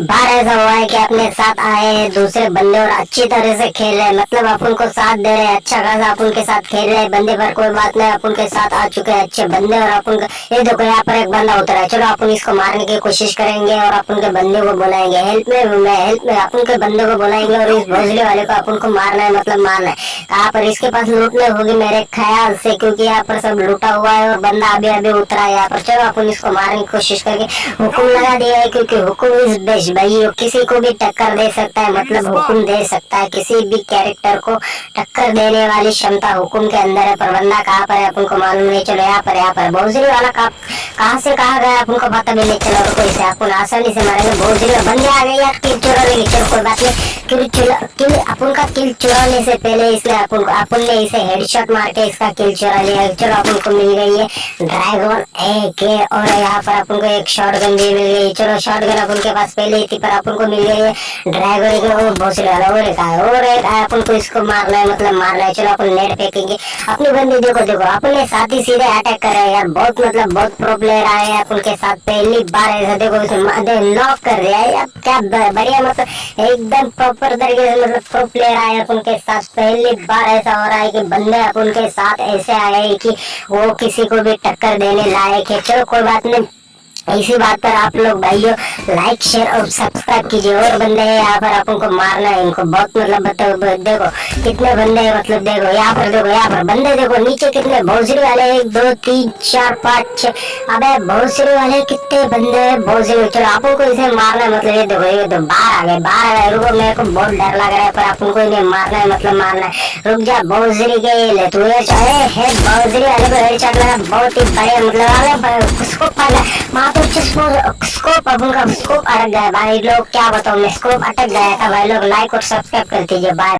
बार ऐसा हुआ है कि अपने साथ आए हैं, दूसरे बंदे और अच्छी तरह से खेल रहे हैं। मतलब आप उनको साथ दे रहे हैं अच्छा खासा आप उनके साथ खेल रहे हैं, बंदे पर कोई बात नहीं अपन के साथ आ चुके हैं, अच्छे बंदे और अपन ये देखो, यहाँ पर एक बंदा उतरा है। चलो, आप इसको मारने की कोशिश करेंगे और आप उनके बंदे को बुलाएँगे। हेल्प में हेल्प में अपन के बंदे को बुलाएँगे और इस भोजले वाले को अपन को मारना है मतलब मारना है। कहाँ पर इसके पास लूटने होगी मेरे ख्याल से क्योंकि यहाँ पर सब लूटा हुआ है और बंदा अभी अभी उतरा है यहाँ पर। चलो अपन इसको मारने की कोशिश करके हुक्म लगा दिया है क्योंकि हुक्म इस बेस्ट भाई किसी को भी टक्कर दे सकता है मतलब हुक्म दे सकता है किसी भी कैरेक्टर को टक्कर देने वाली क्षमता हुक्म के अंदर है पर बंदा कहाँ पर है अपन को मालूम नहीं। चलो यहाँ पर यहाँ पर। भोजरी वाला कहाँ से कहा गया अपन को पता भी नहीं चला और कोई से अपन आसानी से मारेंगे। भोजरी बंदे आ गए यार चुरा लेंगे चलो, कोई बात नहीं। किल किल अपन का किल चुराने से पहले इसलिए अपन को अपन ने इसे हेडशॉट मार के इसका किल चुरा लिया। चलो, अपन को मिल गई है। ड्रैगन ए और यहाँ पर अपन को एक शॉर्ट भी मिल गई। चलो शॉर्ट अपन के पास पहले ही थी, पर अपन को मिल गई है। ड्रैगन के वो भोसले वाला और एक आया और एक अपन को इसको मारना है मतलब मारना है। चलो, अपन नेट फेंकेंगे अपनी बंदी देखो देखो, अपने साथ ही सीधे अटैक कर हैं यार। बहुत मतलब बहुत प्रो प्लेयर आए हैं अपन के साथ। पहली बार ऐसा देखो नॉक कर रहे हैं यार, क्या बढ़िया मतलब एकदम प्रॉपर तरीके से मतलब प्रो प्लेयर आए अपन के साथ। पहली बार ऐसा हो रहा है कि बंदे अपन के साथ ऐसे आए कि वो किसी को भी टक्कर देने लायक है। चलो कोई बात नहीं इसी बात पर आप लोग भाइयों लाइक शेयर और सब्सक्राइब कीजिए। और बंदे हैं, यहाँ पर अपन को मारना है, इनको बहुत मतलब बताओ देखो, कितने बंदे हैं मतलब देखो, यहाँ पर देखो, यहाँ पर बंदे देखो, नीचे कितने भोजरी वाले एक, दो, तीन, चार, पाँच छह अबे भोजरी वाले कितने बंदे हैं, भोजरी। चलो अपन को इसे मारना है मतलब ये देखो, ये तो बाहर आ गए, बाहर आ गए। रुको, मेरे को बहुत डर लग रहा है, पर अपन को इन्हें मारना है मतलब मारना है। रुक जा, भोजरी के ले तू ये चाहे, है वाले को हेडशॉट लगा बहुत ही बढ़िया मतलब अरे पे स्कोप अब उनका स्कोप अटक गया भाई लोग क्या बताऊँ? मैं स्कोप अटक गया था भाई लोग लाइक और सब्सक्राइब कर दीजिए बाय